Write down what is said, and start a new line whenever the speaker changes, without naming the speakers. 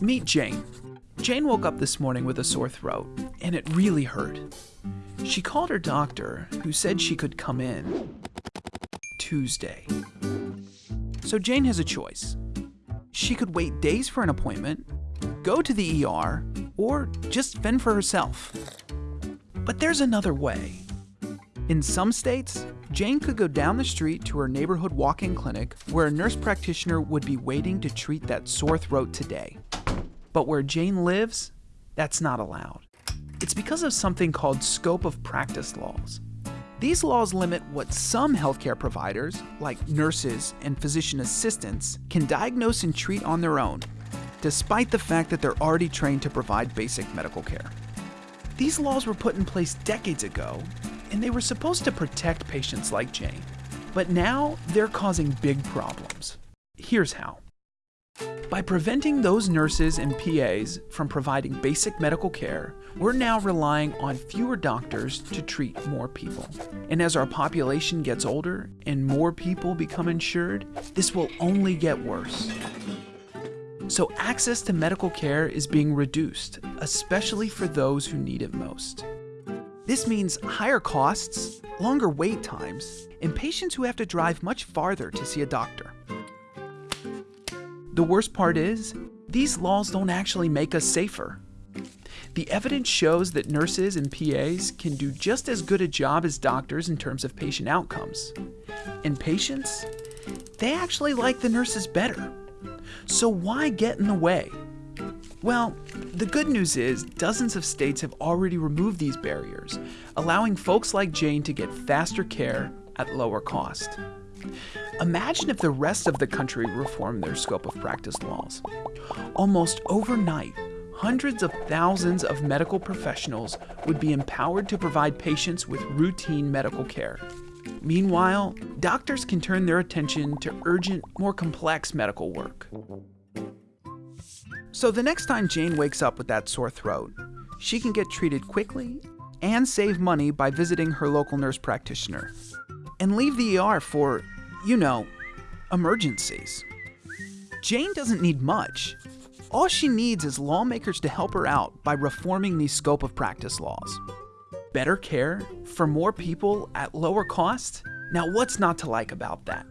Meet Jane. Jane woke up this morning with a sore throat, and it really hurt. She called her doctor, who said she could come in Tuesday. So Jane has a choice. She could wait days for an appointment, go to the ER, or just fend for herself. But there's another way. In some states, Jane could go down the street to her neighborhood walk in clinic where a nurse practitioner would be waiting to treat that sore throat today. But where Jane lives, that's not allowed. It's because of something called scope of practice laws. These laws limit what some healthcare providers, like nurses and physician assistants, can diagnose and treat on their own, despite the fact that they're already trained to provide basic medical care. These laws were put in place decades ago, and they were supposed to protect patients like Jane. But now they're causing big problems. Here's how. By preventing those nurses and PAs from providing basic medical care, we're now relying on fewer doctors to treat more people. And as our population gets older and more people become insured, this will only get worse. So, access to medical care is being reduced, especially for those who need it most. This means higher costs, longer wait times, and patients who have to drive much farther to see a doctor. The worst part is, these laws don't actually make us safer. The evidence shows that nurses and PAs can do just as good a job as doctors in terms of patient outcomes. And patients, they actually like the nurses better. So why get in the way? Well, the good news is dozens of states have already removed these barriers, allowing folks like Jane to get faster care at lower cost. Imagine if the rest of the country reformed their scope of practice laws. Almost overnight, hundreds of thousands of medical professionals would be empowered to provide patients with routine medical care. Meanwhile, doctors can turn their attention to urgent, more complex medical work. So the next time Jane wakes up with that sore throat, she can get treated quickly and save money by visiting her local nurse practitioner. And leave the ER for, you know, emergencies. Jane doesn't need much. All she needs is lawmakers to help her out by reforming these scope of practice laws. Better care for more people at lower cost? Now, what's not to like about that?